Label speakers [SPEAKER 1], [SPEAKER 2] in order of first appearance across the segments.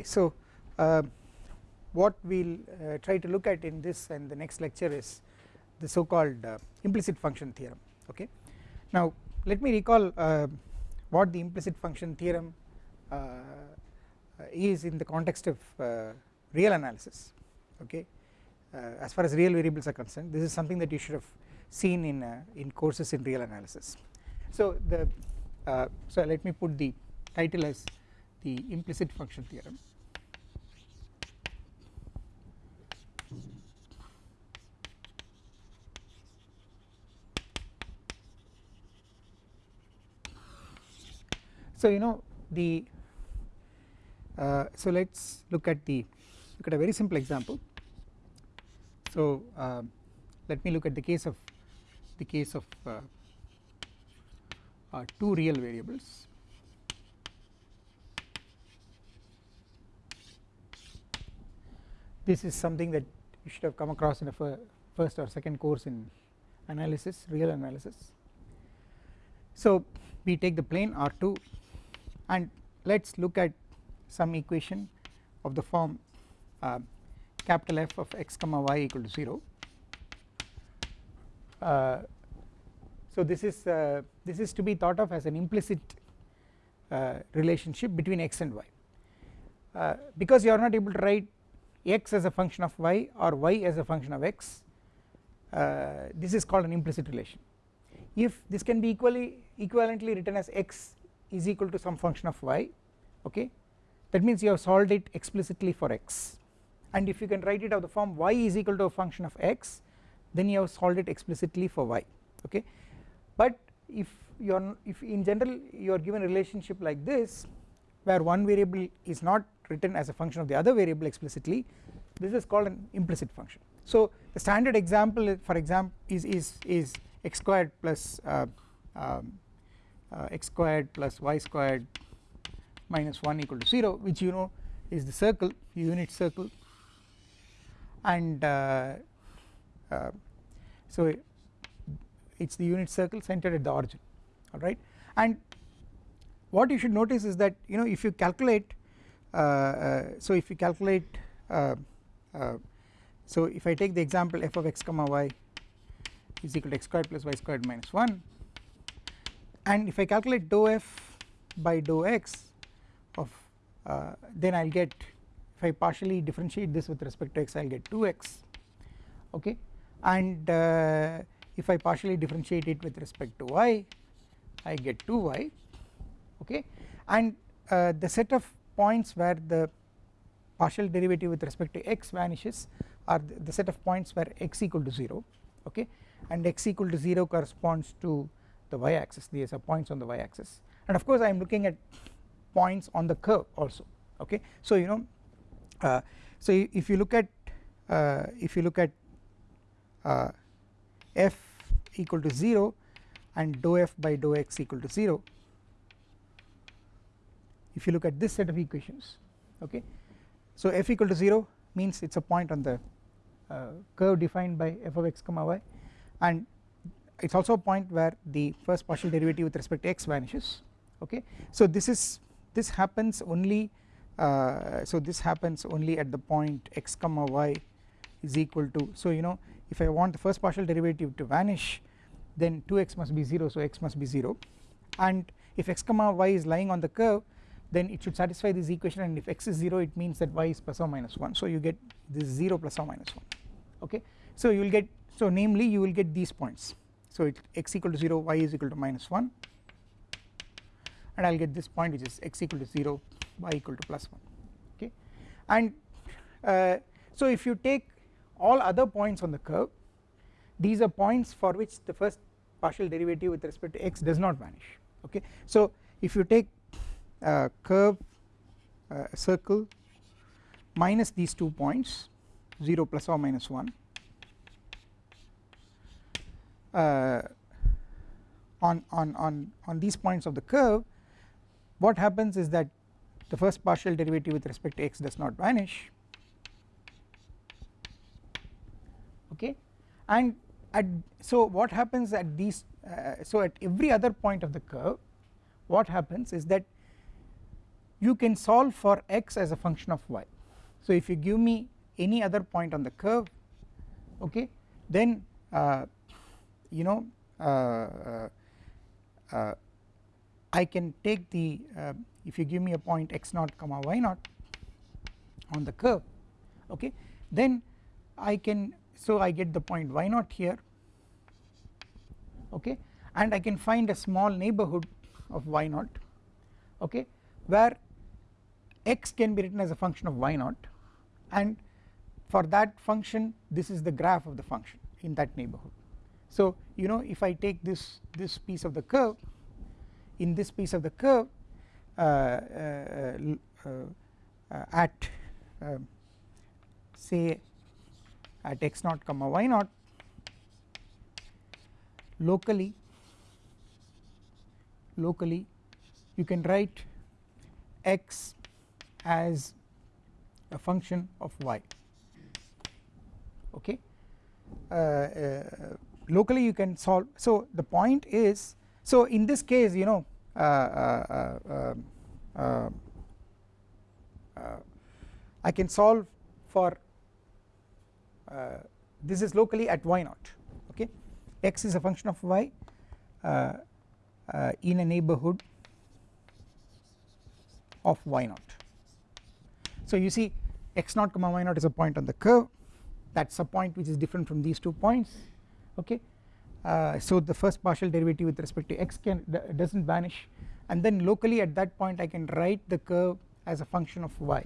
[SPEAKER 1] Okay, so uh, what we will uh, try to look at in this and the next lecture is the so called uh, implicit function theorem okay. Now let me recall uh, what the implicit function theorem uh, is in the context of uh, real analysis okay as far as real variables are concerned this is something that you should have seen in in courses in real analysis. So the so let me put the title as the implicit function theorem So you know the uh, so let us look at the look at a very simple example. So uh, let me look at the case of the case of uh, uh two real variables. This is something that you should have come across in a first or second course in analysis real analysis. So we take the plane R2 and let us look at some equation of the form uh, capital F of x comma y equal to 0 uh, so this is uh, this is to be thought of as an implicit uh, relationship between x and y. Uh, because you are not able to write x as a function of y or y as a function of x uh, this is called an implicit relation. If this can be equally equivalently written as x is equal to some function of y okay? That means you have solved it explicitly for x. And if you can write it of the form y is equal to a function of x then you have solved it explicitly for y okay? But if you are if in general you are given a relationship like this where one variable is not written as a function of the other variable explicitly this is called an implicit function. So the standard example for example is is is x squared plus uh, um, uh, x squared plus y squared minus 1 equal to 0 which you know is the circle unit circle. And uh, uh, so it is the unit circle centered at the origin alright and what you should notice is that you know if you calculate uh, uh, so if you calculate uh, so if I take the example f of x comma y is equal to x squared plus y squared minus 1 and if I calculate dou f by dou x of uh, then I will get if I partially differentiate this with respect to x I will get 2x okay? And uh, if I partially differentiate it with respect to y I get 2y okay? And uh, the set of points where the partial derivative with respect to x vanishes are the, the set of points where x equal to 0 okay? And x equal to 0 corresponds to the y axis these are points on the y axis and of course I am looking at points on the curve also okay? So you know uh, so if you look at uh, if you look at uh, f equal to 0 and dou f by dou x equal to 0 if you look at this set of equations okay? So f equal to 0 means it is a point on the uh, curve defined by f of x comma y. And it is also a point where the first partial derivative with respect to x vanishes okay? So this is this happens only uh, so this happens only at the point x comma y is equal to so you know if I want the first partial derivative to vanish then 2x must be 0 so x must be 0 and if x comma y is lying on the curve then it should satisfy this equation and if x is 0 it means that y is plus or minus 1 so you get this 0 plus or minus 1 okay? So you will get so namely you will get these points so it x equal to 0 y is equal to minus 1 and I will get this point which is x equal to 0 y equal to plus 1 okay? And uh, so if you take all other points on the curve these are points for which the first partial derivative with respect to x does not vanish. Okay? So if you take uh, curve uh, circle minus these two points 0 plus or minus 1 uh, on, on, on, on these points of the curve what happens is that the first partial derivative with respect to x does not vanish. Okay? And at so what happens at these uh, so at every other point of the curve what happens is that you can solve for x as a function of y. So if you give me any other point on the curve okay then uh, you know uh, uh, uh I can take the if you give me a point x naught comma y naught on the curve okay then I can so I get the point y naught here okay and I can find a small neighborhood of y naught okay where x can be written as a function of y naught and for that function this is the graph of the function in that neighborhood so you know if I take this this piece of the curve in this piece of the curve uh, uh, uh, at say at x naught comma y naught locally locally you can write x as a function of y. Okay? Uh, uh, locally you can solve. So the point is so in this case you know uh, uh, uh, I can solve for this is locally at y naught okay? X is a function of y in a neighborhood of y naught. So you see x naught comma y naught is a point on the curve. That is a point which is different from these two points okay? Uh, so the first partial derivative with respect to x can does not vanish. And then locally at that point I can write the curve as a function of y.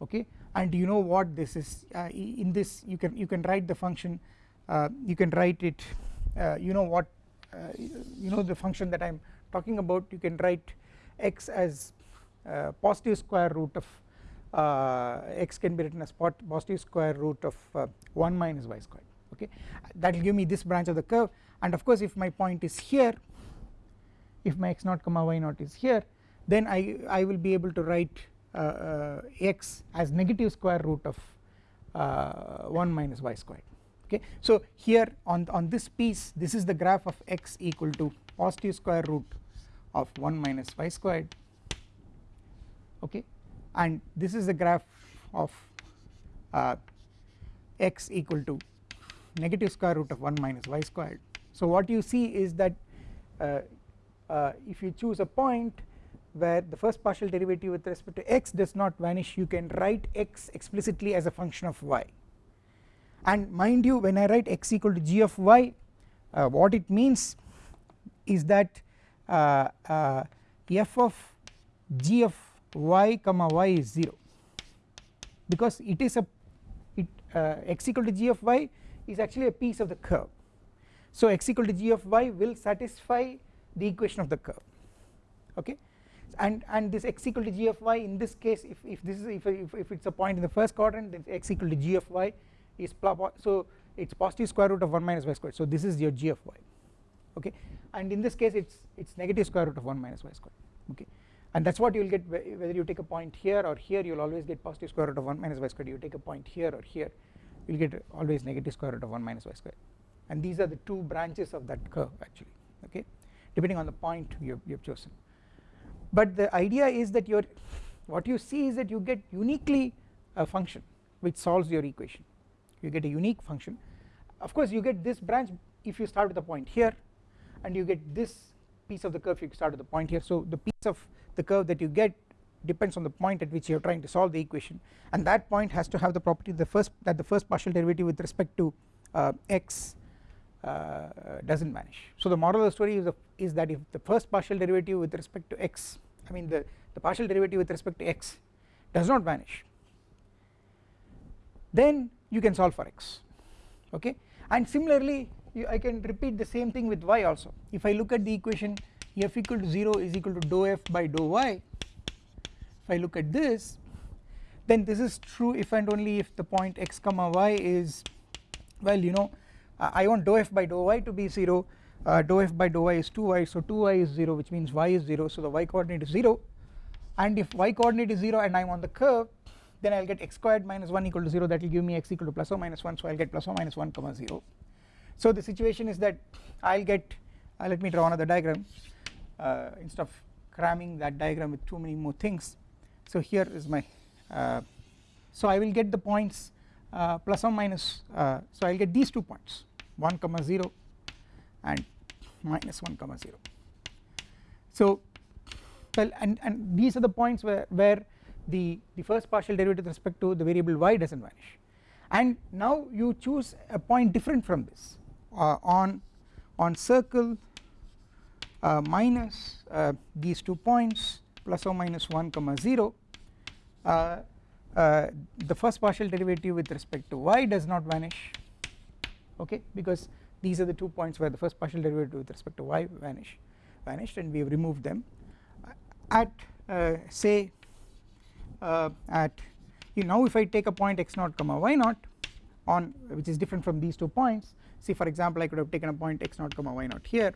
[SPEAKER 1] Okay? And you know what this is? Uh, in this you can you can write the function uh, you can write it uh, you know what uh, you know the function that I am talking about? You can write x as uh, positive square root of x can be written as positive square root of 1 minus y squared okay? That will give me this branch of the curve. And of course if my point is here if my x naught comma y naught is here then I, I will be able to write uh, uh, x as negative square root of uh, 1 minus y squared. Okay? So here on on this piece this is the graph of x equal to positive square root of 1 minus y squared. Okay? And this is the graph of uh, x equal to negative square root of 1 minus y squared. So what you see is that uh, uh, if you choose a point where the first partial derivative with respect to x does not vanish you can write x explicitly as a function of y. And mind you when I write x equal to g of y uh, what it means is that uh, uh, f of g of y comma y is 0 because it is a it uh, x equal to g of y is actually a piece of the curve. So x equal to g of y will satisfy the equation of the curve okay? And and this x equal to g of y in this case if, if this is if, if, if it's a point in the first quadrant then x equal to g of y is so it's positive square root of 1 minus y squared. So this is your g of y okay? And in this case it's it's negative square root of 1 minus y squared okay? And that is what you will get whether you take a point here or here you will always get positive square root of 1 minus y squared. You take a point here or here you will get always negative square root of 1 minus y squared and these are the two branches of that curve actually okay? Depending on the point you have chosen. But the idea is that your what you see is that you get uniquely a function which solves your equation. You get a unique function. Of course you get this branch if you start with a point here and you get this piece of the curve if you start with a point here. So the piece of the curve that you get depends on the point at which you are trying to solve the equation. And that point has to have the property the first that the first partial derivative with respect to uh, x uh, does not vanish. So the moral of the story is, is that if the first partial derivative with respect to x I mean the, the partial derivative with respect to x does not vanish then you can solve for x okay? And similarly you, I can repeat the same thing with y also. If I look at the equation f equal to 0 is equal to dou f by dou y if I look at this then this is true if and only if the point x comma y is well you know uh, I want dou f by dou y to be 0 uh, dou f by dou y is 2y so 2y is 0 which means y is 0 so the y coordinate is 0 and if y coordinate is 0 and I am on the curve then I will get x squared minus 1 equal to 0 that will give me x equal to plus or minus 1 so I will get plus or minus 1 comma 0 so the situation is that I'll get uh, let me draw another diagram uh, instead of cramming that diagram with too many more things so here is my uh, so I will get the points uh, plus or minus uh, so I will get these two points 1 comma 0 and minus 1 comma 0 so well and, and these are the points where, where the, the first partial derivative with respect to the variable y does not vanish. And now you choose a point different from this uh, on on circle uh, minus uh, these two points plus or minus 1 comma 0 uh, uh, the first partial derivative with respect to y does not vanish okay? Because these are the two points where the first partial derivative with respect to y vanish vanished and we have removed them. At uh, say uh, at you now if I take a point x naught comma y naught on which is different from these two points see for example I could have taken a point x naught comma y naught here.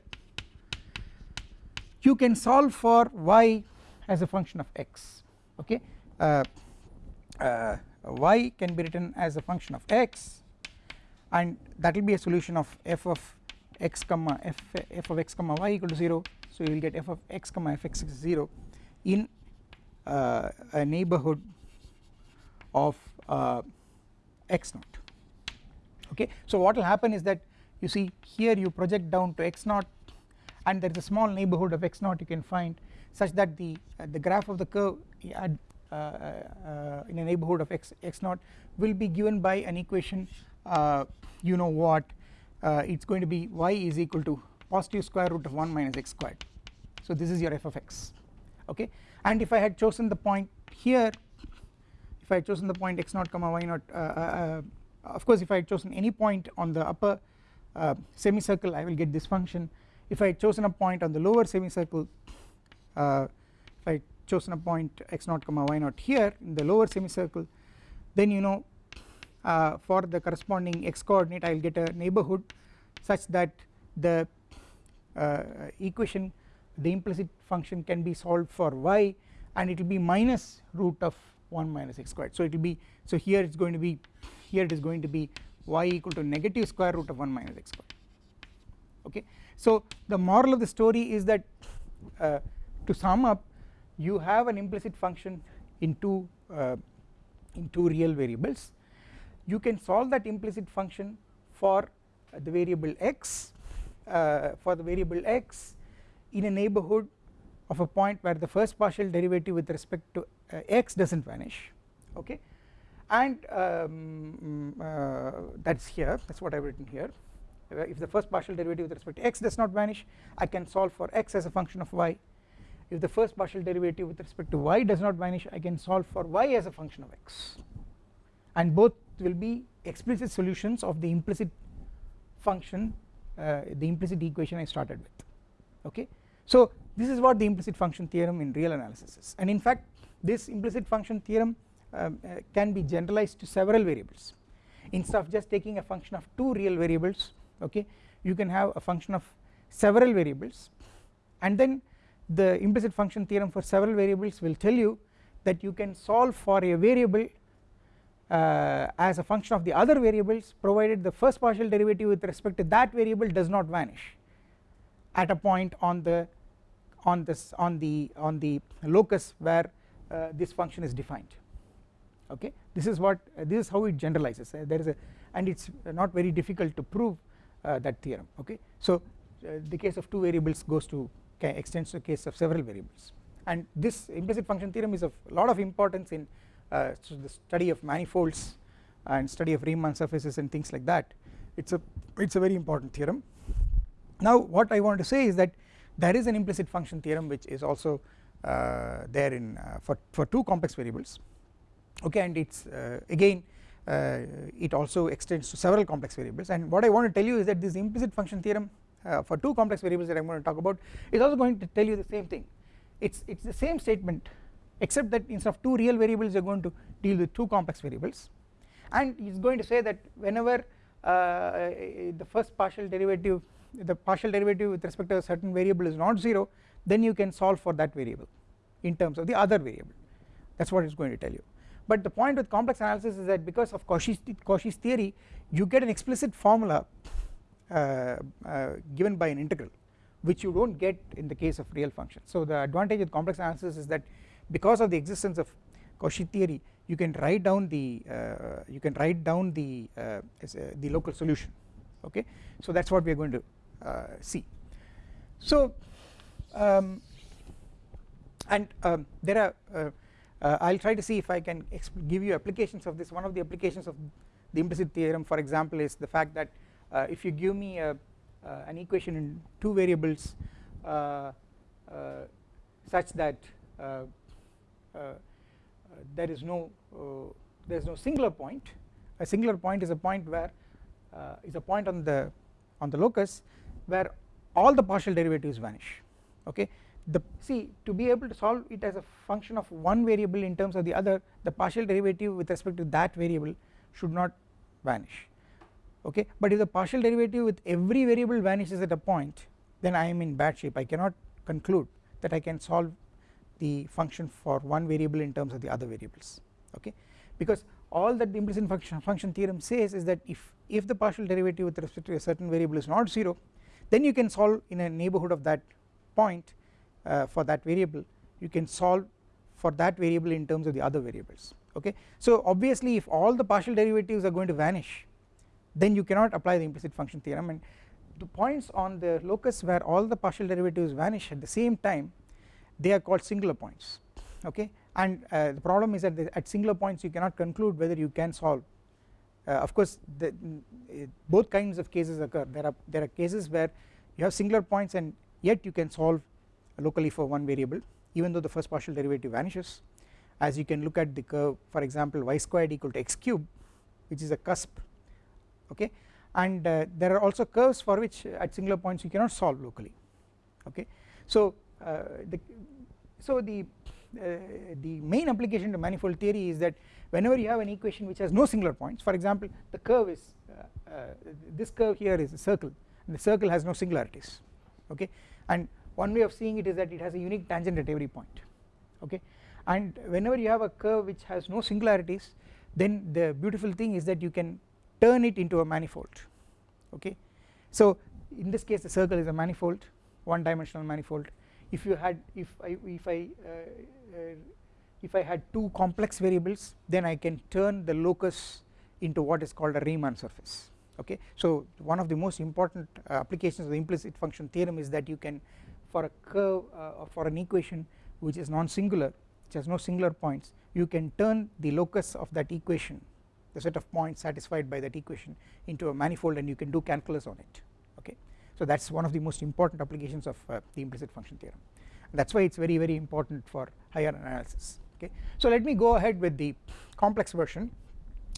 [SPEAKER 1] You can solve for y as a function of x okay? Uh, uh, y can be written as a function of x and that will be a solution of f of x comma f, f of x comma y equal to 0 so you will get f of x comma fx is 0 in uh, a neighborhood of uh, x naught okay? So what will happen is that you see here you project down to x naught and there is a small neighborhood of x naught you can find such that the uh, the graph of the curve at uh, uh, in a neighborhood of x x naught will be given by an equation you know what it's going to be y is equal to positive square root of 1 minus x squared. So this is your f of x okay? And if I had chosen the point here if I had chosen the point x naught comma y naught uh, uh, of course if I had chosen any point on the upper uh, semicircle I will get this function. If I had chosen a point on the lower semicircle if I chosen a point x naught comma y naught here in the lower semicircle then you know uh, for the corresponding x coordinate I will get a neighborhood such that the uh, equation the implicit function can be solved for y and it will be minus root of 1 minus x squared. So it will be so here it is going to be here it is going to be y equal to negative square root of 1 minus x squared. Okay? So the moral of the story is that uh, to sum up you have an implicit function in two uh, in two real variables. You can solve that implicit function for uh, the variable x uh, for the variable x in a neighborhood of a point where the first partial derivative with respect to uh, x does not vanish okay? And um, uh, that is here that is what I have written here. If the first partial derivative with respect to x does not vanish I can solve for x as a function of y if the first partial derivative with respect to y does not vanish I can solve for y as a function of x. And both will be explicit solutions of the implicit function uh, the implicit equation I started with okay? So this is what the implicit function theorem in real analysis is. And in fact this implicit function theorem um, uh, can be generalized to several variables. Instead of just taking a function of two real variables okay you can have a function of several variables. And then the implicit function theorem for several variables will tell you that you can solve for a variable uh, as a function of the other variables provided the first partial derivative with respect to that variable does not vanish at a point on the on this on the on the locus where uh, this function is defined. Okay? This is what uh, this is how it generalizes. Uh, there is a and it's not very difficult to prove uh, that theorem. Okay? So uh, the case of two variables goes to extends to case of several variables. And this implicit function theorem is of lot of importance in uh, the study of manifolds and study of Riemann surfaces and things like that. It's a it's a very important theorem. Now what I want to say is that there is an implicit function theorem which is also uh, there in uh, for, for two complex variables. Okay and it's uh, again uh, it also extends to several complex variables. And what I want to tell you is that this implicit function theorem uh, for two complex variables that I am going to talk about is also going to tell you the same thing. It's it's the same statement except that instead of two real variables you are going to deal with two complex variables. And it is going to say that whenever uh, the first partial derivative the partial derivative with respect to a certain variable is not 0 then you can solve for that variable in terms of the other variable. That is what it is going to tell you. But the point with complex analysis is that because of Cauchy's, Cauchy's theory you get an explicit formula given by an integral which you do not get in the case of real functions. So the advantage with complex analysis is that because of the existence of Cauchy theory you can write down the uh, you can write down the uh, the local solution okay so that is what we are going to uh, see. So um, and um, there are uh, uh, I will try to see if I can give you applications of this one of the applications of the implicit theorem for example is the fact that uh, Uh, if you give me a, uh, an equation in two variables uh, such that there is no there is no singular point a singular point is a point where is a point on the on the locus where all the partial derivatives vanish okay? The see to be able to solve it as a function of one variable in terms of the other the partial derivative with respect to that variable should not vanish okay but if the partial derivative with every variable vanishes at a point then I am in bad shape. I cannot conclude that I can solve the function for one variable in terms of the other variables okay. Because all that the implicit function, function theorem says is that if if the partial derivative with respect to a certain variable is not 0 then you can solve in a neighbourhood of that point uh, for that variable. You can solve for that variable in terms of the other variables okay. So obviously if all the partial derivatives are going to vanish then you cannot apply the implicit function theorem. And the points on the locus where all the partial derivatives vanish at the same time they are called singular points okay? And uh, the problem is that the, at singular points you cannot conclude whether you can solve. Uh, of course the, both kinds of cases occur. There are there are cases where you have singular points and yet you can solve locally for one variable even though the first partial derivative vanishes. As you can look at the curve for example y squared equal to x cube which is a cusp okay? And uh, there are also curves for which at singular points you cannot solve locally okay? So uh, the so the uh, the main application to manifold theory is that whenever you have an equation which has no singular points for example the curve is uh, uh, this curve here is a circle and the circle has no singularities okay? And one way of seeing it is that it has a unique tangent at every point okay? And whenever you have a curve which has no singularities then the beautiful thing is that you can turn it into a manifold okay? So in this case the circle is a manifold one dimensional manifold. If you had if I if I uh, uh, if I had two complex variables then I can turn the locus into what is called a Riemann surface okay? So one of the most important uh, applications of the implicit function theorem is that you can for a curve uh, or for an equation which is non-singular which has no singular points you can turn the locus of that equation the set of points satisfied by that equation into a manifold and you can do calculus on it okay? So that is one of the most important applications of uh, the implicit function theorem. That is why it is very very important for higher analysis okay? So let me go ahead with the complex version.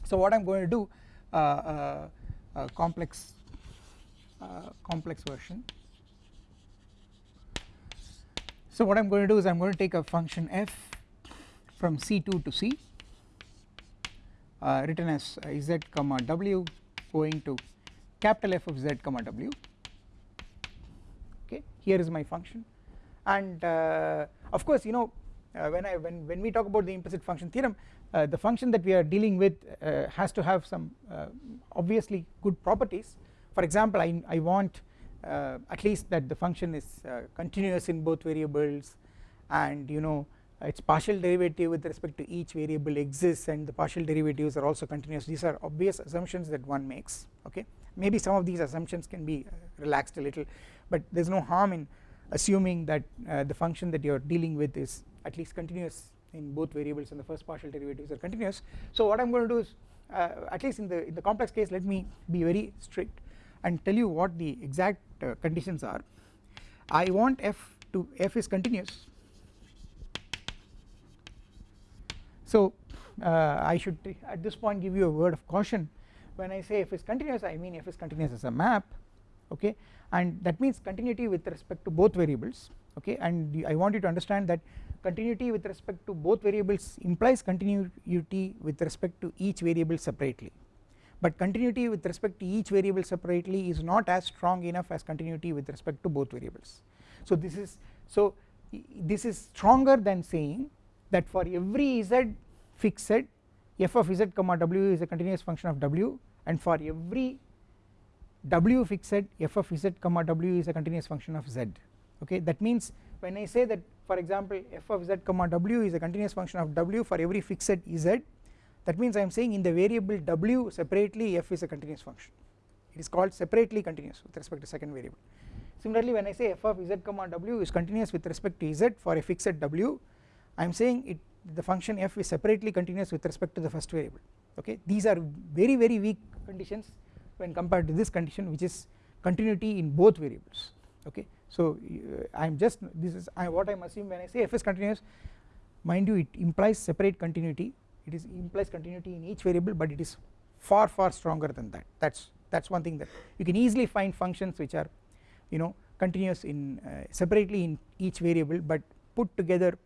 [SPEAKER 1] So what I am going to do uh, uh, uh complex uh, complex version. So what I am going to do is I am going to take a function f from C2 to C uh, written as uh, z comma w going to capital F of z comma w. Okay here is my function. And uh, of course you know uh, when I when when we talk about the implicit function theorem uh, the function that we are dealing with uh, has to have some obviously good properties. For example I, I want at least that the function is continuous in both variables. And you know its partial derivative with respect to each variable exists and the partial derivatives are also continuous. These are obvious assumptions that one makes okay? Maybe some of these assumptions can be uh, relaxed a little but there is no harm in assuming that uh, the function that you are dealing with is at least continuous in both variables and the first partial derivatives are continuous. So what I am going to do is uh, at least in the in the complex case let me be very strict and tell you what the exact uh, conditions are. I want f to f is continuous so uh, I should at this point give you a word of caution. When I say f is continuous I mean f is continuous as a map okay? And that means continuity with respect to both variables okay? And I want you to understand that continuity with respect to both variables implies continuity with respect to each variable separately. But continuity with respect to each variable separately is not as strong enough as continuity with respect to both variables. So this is so this is stronger than saying that for every z fixed f of z comma w is a continuous function of w and for every w fixed f of z comma w is a continuous function of z. Okay? That means when I say that for example f of z comma w is a continuous function of w for every fixed z that means I am saying in the variable w separately f is a continuous function. It is called separately continuous with respect to second variable. Similarly when I say f of z comma w is continuous with respect to z for a fixed w I am saying it the function f is separately continuous with respect to the first variable okay? These are very very weak conditions when compared to this condition which is continuity in both variables okay? So uh, I am just this is I, what I am assuming when I say f is continuous mind you it implies separate continuity. It is implies continuity in each variable but it is far far stronger than that. That is that is one thing that you can easily find functions which are you know continuous in uh, separately in each variable but put together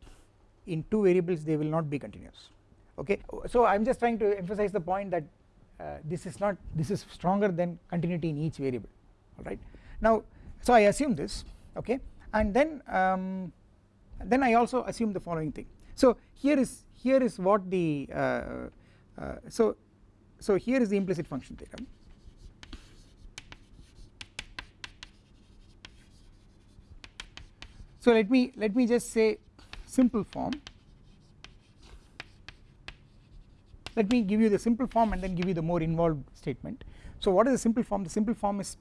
[SPEAKER 1] in two variables they will not be continuous. Okay? So I am just trying to emphasize the point that uh, this is not this is stronger than continuity in each variable. Alright now so I assume this okay? And then um, then I also assume the following thing. So here is here is what the uh, uh, so so here is the implicit function theorem so let me let me just say simple form. Let me give you the simple form and then give you the more involved statement. So what is the simple form? The simple form is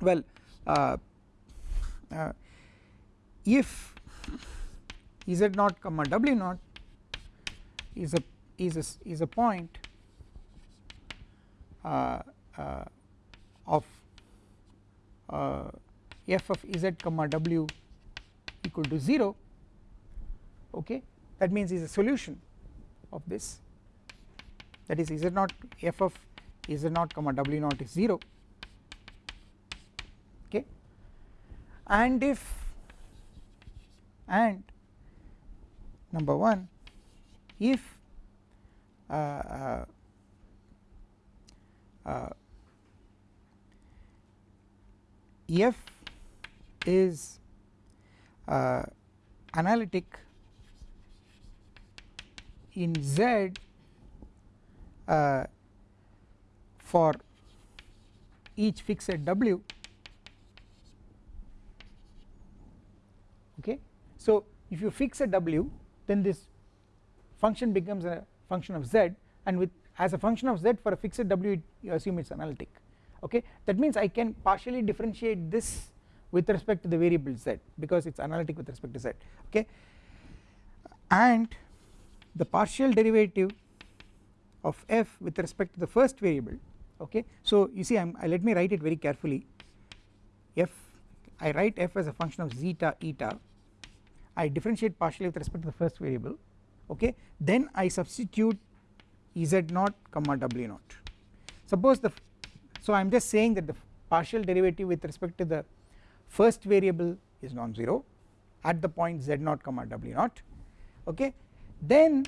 [SPEAKER 1] well uh, uh, if z naught comma w naught is a is a is a point uh, uh of uh, f of z comma w equal to 0 okay? That means is a solution of this. That is z naught f of z naught comma w naught is 0 okay? And if and number 1 if uh, uh, uh, f is uh, analytic in Z uh, for each fixed W. Okay. So if you fix a W then this function becomes a function of Z and with as a function of Z for a fixed W you assume it is analytic. Okay? That means I can partially differentiate this with respect to the variable z because it is analytic with respect to z. Okay? And the partial derivative of f with respect to the first variable okay? So you see I am let me write it very carefully. F I write f as a function of zeta eta. I differentiate partially with respect to the first variable okay? Then I substitute z naught comma w naught. Suppose the so I am just saying that the partial derivative with respect to the first variable is non-zero at the point z naught comma w naught okay then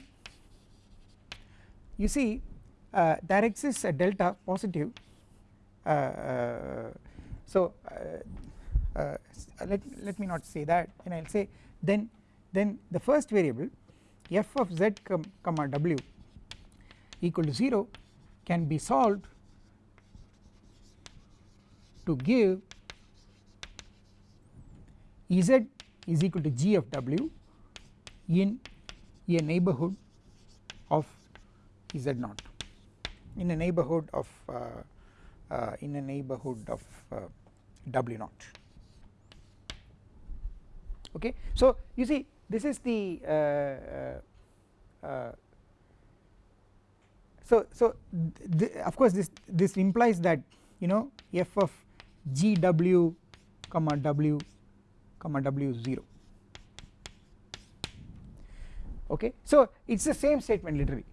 [SPEAKER 1] you see uh, there exists a delta positive uh, uh, so uh, uh, let, let me not say that and I will say then then the first variable f of z comma w equal to 0 can be solved to give Ez is equal to g of w in a neighborhood of z naught. In a neighborhood of uh, uh, in a neighborhood of uh, w naught. Okay? So you see this is the uh, uh, so so of course this this implies that you know f of gw comma w comma w 0 okay? So it is the same statement literally.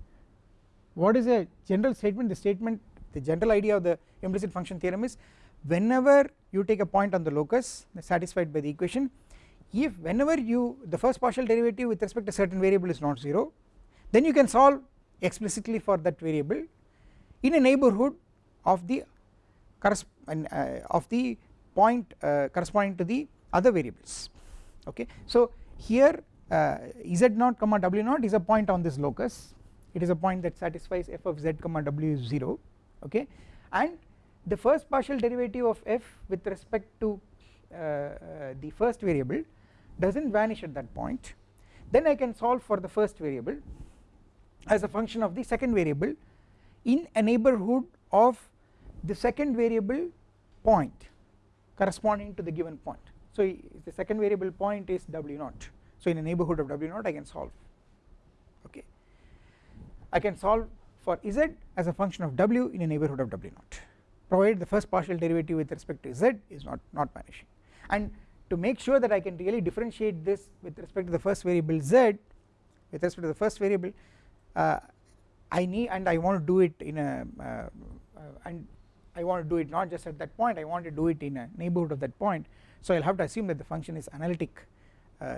[SPEAKER 1] What is a general statement? The statement the general idea of the implicit function theorem is whenever you take a point on the locus satisfied by the equation if whenever you the first partial derivative with respect to certain variable is not 0 then you can solve explicitly for that variable in a neighborhood of the uh, of the point uh, corresponding to the other variables. Okay? So here z naught comma w naught is a point on this locus. It is a point that satisfies f of z comma w is 0 okay? And the first partial derivative of f with respect to uh, uh, the first variable does not vanish at that point. Then I can solve for the first variable as a function of the second variable in a neighbourhood of the second variable point corresponding to the given point. So the second variable point is w naught so in a neighbourhood of w naught I can solve. Okay. I can solve for z as a function of w in a neighbourhood of w naught. Provided the first partial derivative with respect to z is not not vanishing. And to make sure that I can really differentiate this with respect to the first variable z with respect to the first variable uh, I need and I want to do it in a uh, uh, and I want to do it not just at that point I want to do it in a neighbourhood of that point. So I will have to assume that the function is analytic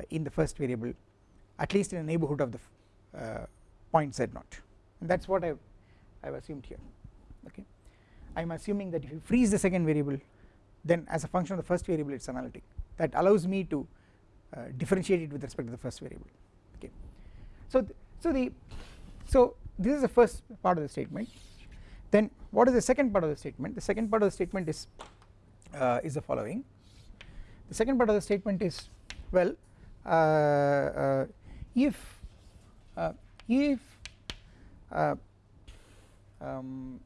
[SPEAKER 1] in the first variable at least in a neighbourhood of the uh, point z naught. And that is what I have assumed here okay? I am assuming that if you freeze the second variable then as a function of the first variable it is analytic. That allows me to uh, differentiate it with respect to the first variable okay? So th so the so this is the first part of the statement. Then what is the second part of the statement? The second part of the statement is uh, is the following. The second part of the statement is well uh, uh if uh, if uh, um,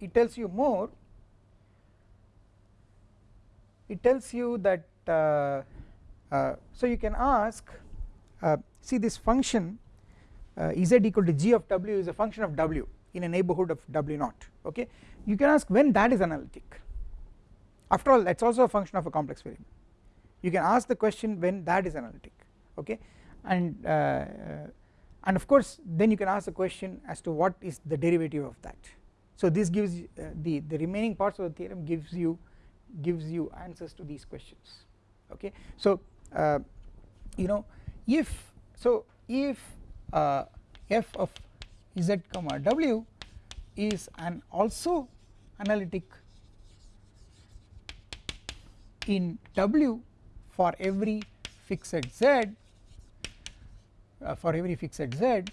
[SPEAKER 1] it tells you more it tells you that uh, uh, so you can ask uh, see this function uh, z equal to g of w is a function of w in a neighbourhood of w naught okay? You can ask when that is analytic after all that is also a function of a complex variable. You can ask the question when that is analytic okay? And uh, and of course then you can ask the question as to what is the derivative of that. So this gives uh, the the remaining parts of the theorem gives you gives you answers to these questions okay? So uh, you know if so if uh, f of z comma w is an also analytic in w for every fixed z uh, for every fixed z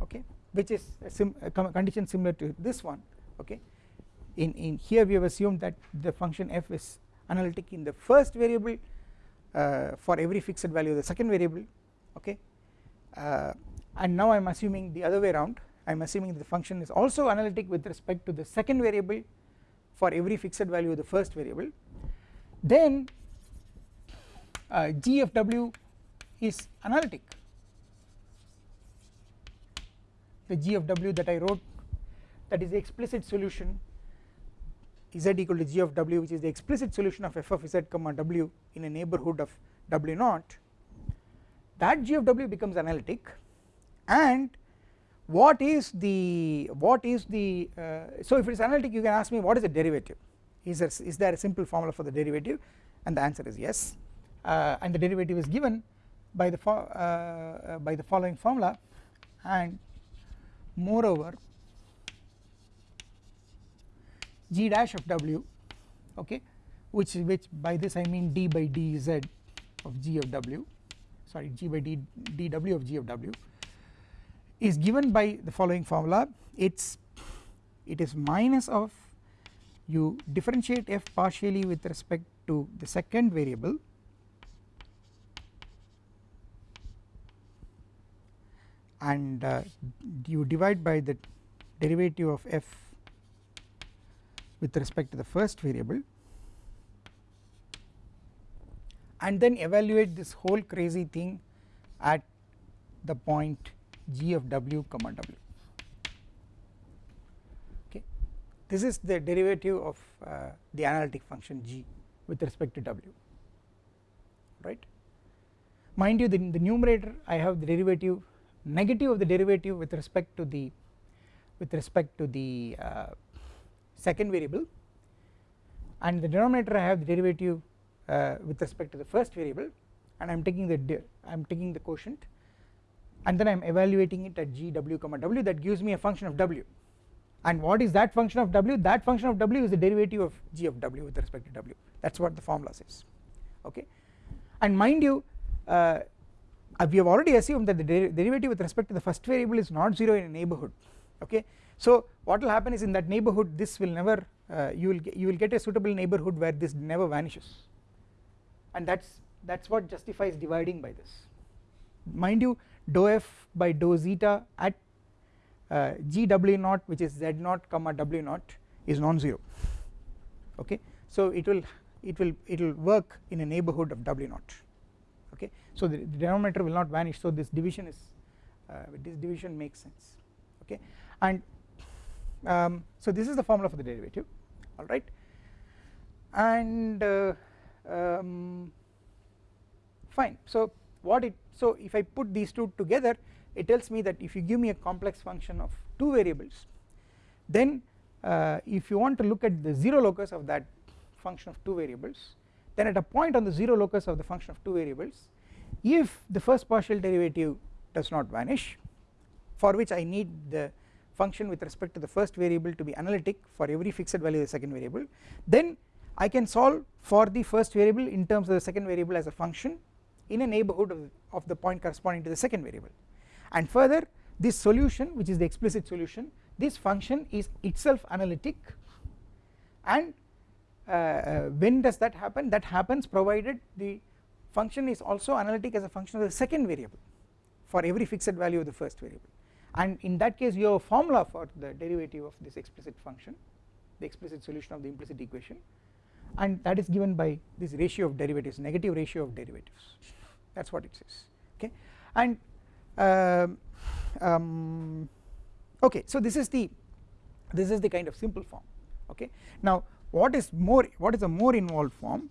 [SPEAKER 1] okay which is a, sim a condition similar to this one okay. In, in here we have assumed that the function f is analytic in the first variable uh, for every fixed value of the second variable okay. Uh, and now I am assuming the other way around. I am assuming the function is also analytic with respect to the second variable for every fixed value of the first variable then uh, g of w is analytic. The g of w that I wrote that is the explicit solution z equal to g of w which is the explicit solution of f of z comma w in a neighbourhood of w naught. That g of w becomes analytic and what is the what is the uh, so if it is analytic you can ask me what is the derivative is there, is there a simple formula for the derivative? And the answer is yes. Uh, and the derivative is given by the uh, uh, by the following formula. And moreover g dash of w okay which which by this I mean d by dz of g of w sorry g by d dw of g of w is given by the following formula. It's it is minus of you differentiate f partially with respect to the second variable. And uh, you divide by the derivative of f with respect to the first variable. And then evaluate this whole crazy thing at the point g of w comma w okay this is the derivative of uh, the analytic function g with respect to w right? Mind you the, the numerator I have the derivative negative of the derivative with respect to the with respect to the uh, second variable. And the denominator I have the derivative uh, with respect to the first variable. And I am taking the I am taking the quotient. And then I am evaluating it at g w comma w. That gives me a function of w and what is that function of w? That function of w is the derivative of g of w with respect to w. That is what the formula says. Okay? And mind you uh, we have already assumed that the der derivative with respect to the first variable is not 0 in a neighbourhood okay? So what will happen is in that neighbourhood this will never uh, you will get, you will get a suitable neighbourhood where this never vanishes. And that's that's what justifies dividing by this. Mind you dou f by dou zeta at uh, g w naught which is z naught comma w naught is non-zero. Okay? So it will it will it will work in a neighbourhood of w naught okay? So the, the denominator will not vanish. So this division is uh, this division makes sense. Okay? And um, so this is the formula for the derivative. Alright and uh, um, fine. So what it so if I put these two together it tells me that if you give me a complex function of two variables then uh, if you want to look at the 0 locus of that function of two variables then at a point on the 0 locus of the function of two variables if the first partial derivative does not vanish for which I need the function with respect to the first variable to be analytic for every fixed value of the second variable then I can solve for the first variable in terms of the second variable as a function in a neighbourhood of, of the point corresponding to the second variable and further this solution which is the explicit solution this function is itself analytic. And uh, uh, when does that happen? That happens provided the function is also analytic as a function of the second variable for every fixed value of the first variable. And in that case you have a formula for the derivative of this explicit function the explicit solution of the implicit equation and that is given by this ratio of derivatives negative ratio of derivatives. That is what it says okay? And um, um, okay so this is the this is the kind of simple form okay? Now what is more what is a more involved form?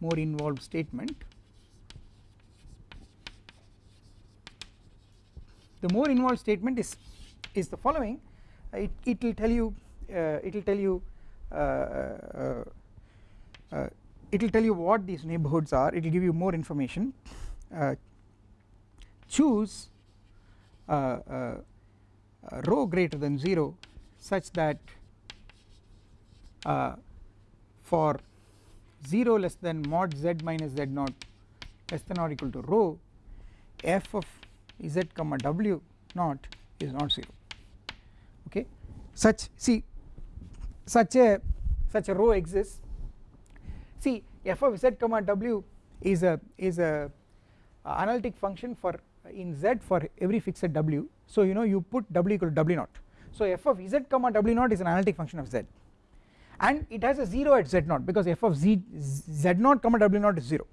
[SPEAKER 1] More involved statement. The more involved statement is is the following. It, it will tell you uh, it will tell you uh, uh, uh, it will tell you what these neighbourhoods are. It will give you more information. Uh, choose rho greater than 0 such that for 0 less than mod z minus z naught less than or equal to rho f of z comma w naught is not 0 okay? Such see such a such a rho exists. See f of z comma w is a is a uh, analytic function for in z for every fixed w. So you know you put w equal to w naught. So f of z comma w naught is an analytic function of z. And it has a 0 at z naught because f of z z naught comma w naught is 0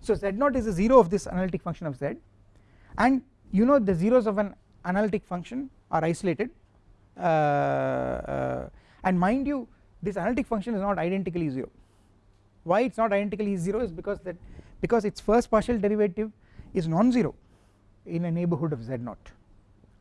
[SPEAKER 1] so z naught is a 0 of this analytic function of z. And you know the zeros of an analytic function are isolated. Uh, uh, and mind you this analytic function is not identically 0 why it is not identically 0 is because that because its first partial derivative is non-zero in a neighbourhood of z naught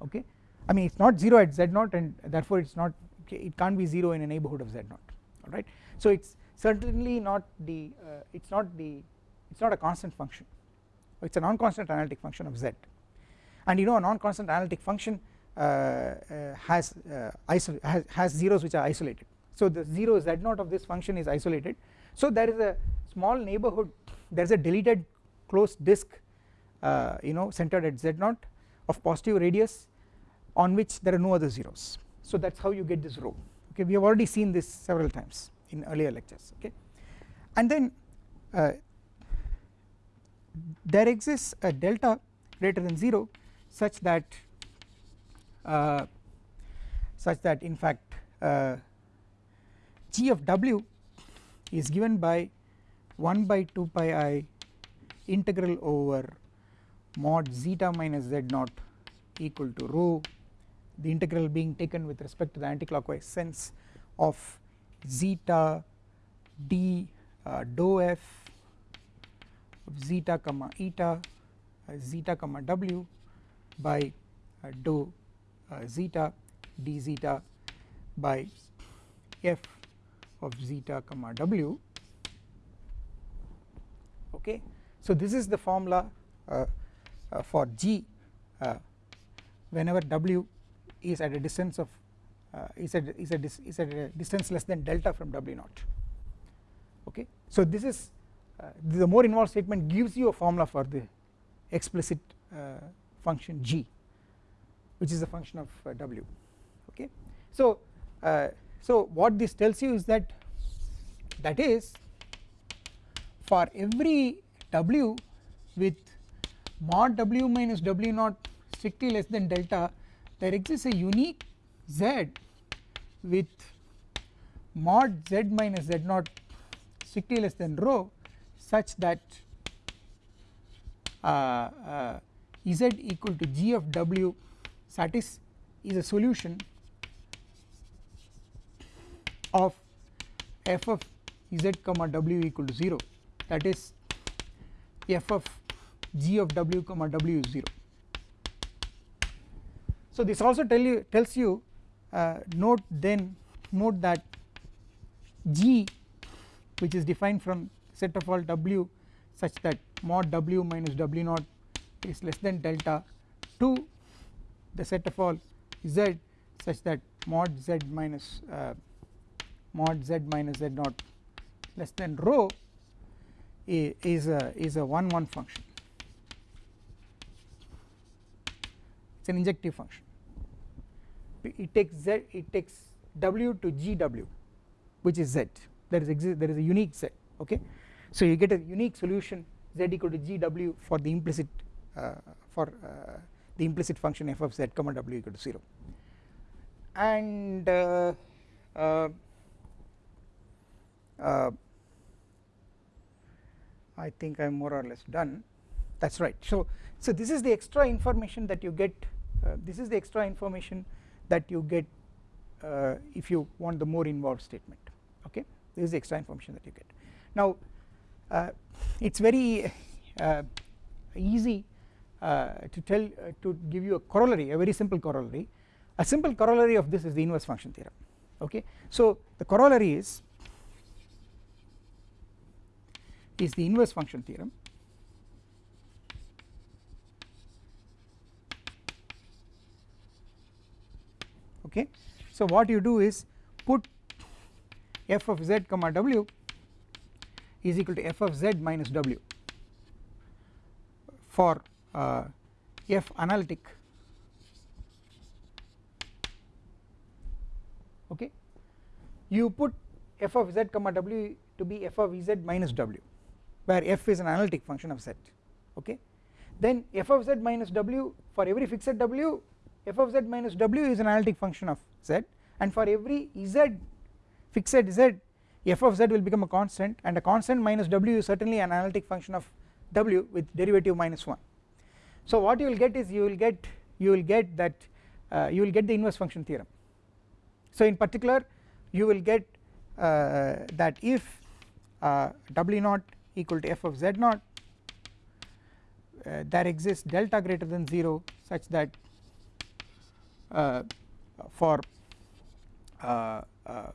[SPEAKER 1] okay? I mean it is not 0 at z naught and therefore it is not it can't be 0 in a neighbourhood of z naught alright? So it is certainly not the uh, it is not the it is not a constant function. It is a non-constant analytic function of z. And you know a non-constant analytic function uh, uh, has, uh, has, has zeros which are isolated. So the 0 z naught of this function is isolated. So there is a small neighbourhood there is a deleted closed disk uh, you know centered at z naught of positive radius on which there are no other zeros. So that is how you get this rho. Okay we have already seen this several times in earlier lectures. Okay and then uh, there exists a delta greater than 0 such that uh, such that in fact uh, g of w is given by 1 by 2 pi i integral over mod zeta minus z naught equal to rho the integral being taken with respect to the anticlockwise sense of zeta d uh, dou f of zeta comma eta uh, zeta comma w by uh, dou uh, zeta d zeta by f of zeta comma w. Okay? So this is the formula uh, for g uh, whenever w is at a distance of uh, is at is at is at a distance less than delta from w naught. Okay? So this is uh, the more involved statement gives you a formula for the explicit uh, function g which is a function of uh, w. Okay? So uh, so what this tells you is that that is for every w with mod w minus w naught strictly less than delta there exists a unique z with mod z minus z naught strictly less than rho such that uh, uh, z equal to g of w satis is a solution of f of z comma w equal to 0 that is f of g of w comma w is 0 so this also tell you tells you uh, note then note that g which is defined from set of all w such that mod w minus w naught is less than delta to the set of all z such that mod z minus uh, mod z minus z naught less than rho is a is a 1 1 function it is an injective function. It takes z it takes w to gw which is z. There is exist there is a unique z okay? So you get a unique solution z equal to gw for the implicit uh, for uh, the implicit function f of z comma w equal to 0 and uh, uh, uh I think I am more or less done. That is right. So so this is the extra information that you get this is the extra information that you get uh, if you want the more involved statement okay? This is the extra information that you get. Now uh, it is very uh, easy uh, to tell uh, to give you a corollary a very simple corollary. A simple corollary of this is the inverse function theorem okay? So the corollary is is the inverse function theorem okay. So what you do is put f of z comma w is equal to f of z minus w for uh, f analytic. Okay. You put f of z comma w to be f of z minus w where f is an analytic function of z. Okay. Then f of z minus w for every fixed w f of z minus w is an analytic function of z and for every z fixed z f of z will become a constant and a constant minus w is certainly an analytic function of w with derivative minus 1 so what you will get is you will get you will get that uh, you will get the inverse function theorem. So in particular you will get uh, that if uh, w naught equal to f of z naught uh, there exists delta greater than 0 such that for uh, uh,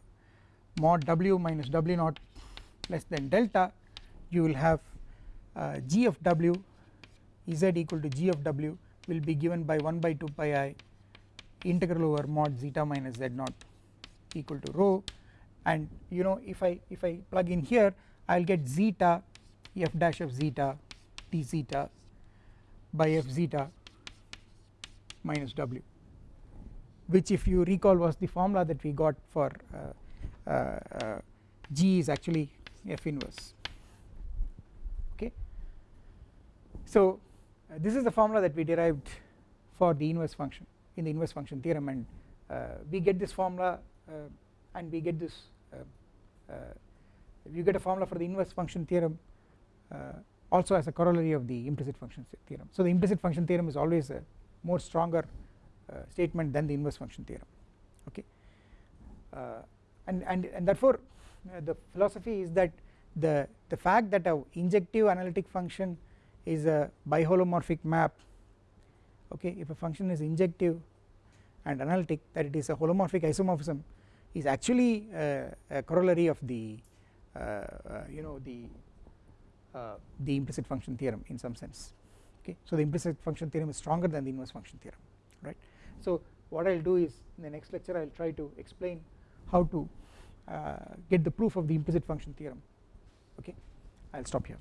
[SPEAKER 1] mod w minus w naught less than delta you will have uh, g of w z equal to g of w will be given by 1 by 2 pi i integral over mod zeta minus z naught equal to rho. And you know if I if I plug in here I will get zeta f dash of zeta d zeta by f zeta minus w which if you recall was the formula that we got for uh, uh, uh, g is actually f inverse. Okay? So uh, this is the formula that we derived for the inverse function in the inverse function theorem and uh, we get this formula and we get this you get a formula for the inverse function theorem also as a corollary of the implicit function theorem. So the implicit function theorem is always a more stronger statement than the inverse function theorem okay? Uh, and and and therefore uh, the philosophy is that the the fact that a injective analytic function is a biholomorphic map okay if a function is injective and analytic that it is a holomorphic isomorphism is actually a, a corollary of the uh, uh, you know the uh, the implicit function theorem in some sense okay? So the implicit function theorem is stronger than the inverse function theorem right so what I will do is in the next lecture I will try to explain how to uh, get the proof of the implicit function theorem. Okay? I will stop here